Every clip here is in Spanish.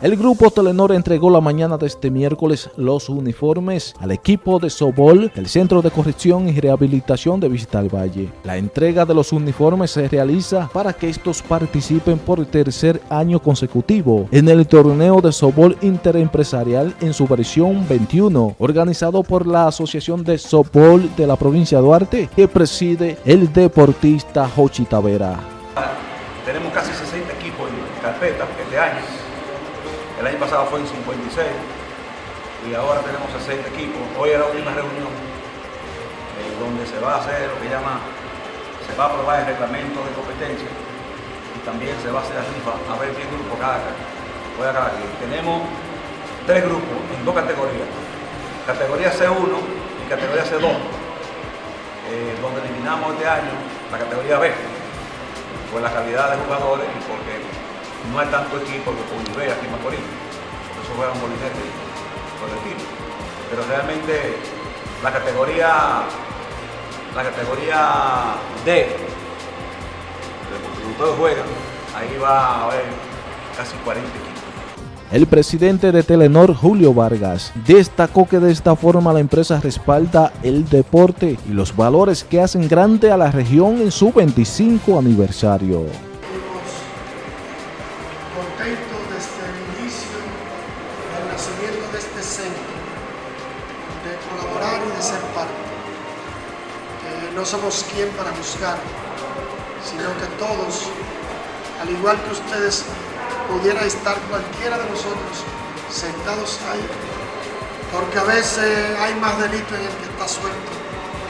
El grupo Telenor entregó la mañana de este miércoles los uniformes al equipo de Sobol del Centro de Corrección y Rehabilitación de Visita al Valle. La entrega de los uniformes se realiza para que estos participen por tercer año consecutivo en el torneo de Sobol Interempresarial en su versión 21, organizado por la Asociación de Sobol de la provincia de Duarte, que preside el deportista Jochi Tavera. Tenemos casi 60 equipos en carpeta este año el año pasado fue en 56 y ahora tenemos 60 equipos. Hoy es la última reunión eh, donde se va a hacer lo que llama, se va a aprobar el reglamento de competencia y también se va a hacer la rifa a ver qué grupo cada juega cada quien. Tenemos tres grupos en dos categorías, categoría C1 y categoría C2, eh, donde eliminamos este año la categoría B por la calidad de jugadores y porque no hay tanto equipo que Unive aquí en Macorís. Por eso juegan Molinete por el. Pero realmente la categoría, la categoría D, donde todos juegan, ahí va a haber casi 40 equipos. El presidente de Telenor, Julio Vargas, destacó que de esta forma la empresa respalda el deporte y los valores que hacen grande a la región en su 25 aniversario. Desde el inicio del nacimiento de este centro, de colaborar y de ser parte. no somos quien para buscar, sino que todos, al igual que ustedes, pudiera estar cualquiera de nosotros sentados ahí, porque a veces hay más delito en el que está suelto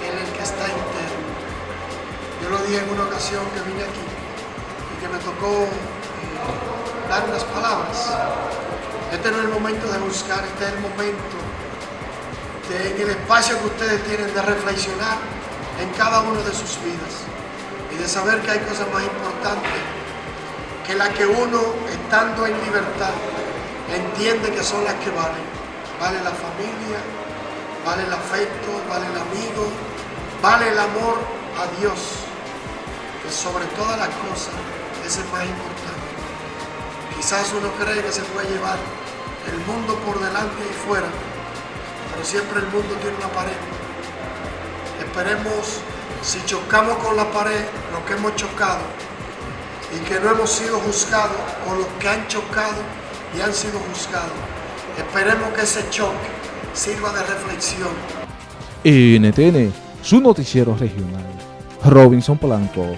que en el que está interno. Yo lo dije en una ocasión que vine aquí y que me tocó dar unas palabras. Este no es el momento de buscar, este es el momento de, en el espacio que ustedes tienen de reflexionar en cada uno de sus vidas y de saber que hay cosas más importantes que las que uno, estando en libertad, entiende que son las que valen. Vale la familia, vale el afecto, vale el amigo, vale el amor a Dios, que sobre todas las cosas es el más importante. Quizás uno cree que se puede llevar el mundo por delante y fuera, pero siempre el mundo tiene una pared. Esperemos, si chocamos con la pared, lo que hemos chocado, y que no hemos sido juzgados, o los que han chocado y han sido juzgados. Esperemos que ese choque sirva de reflexión. NTN, su noticiero regional. Robinson Polanco.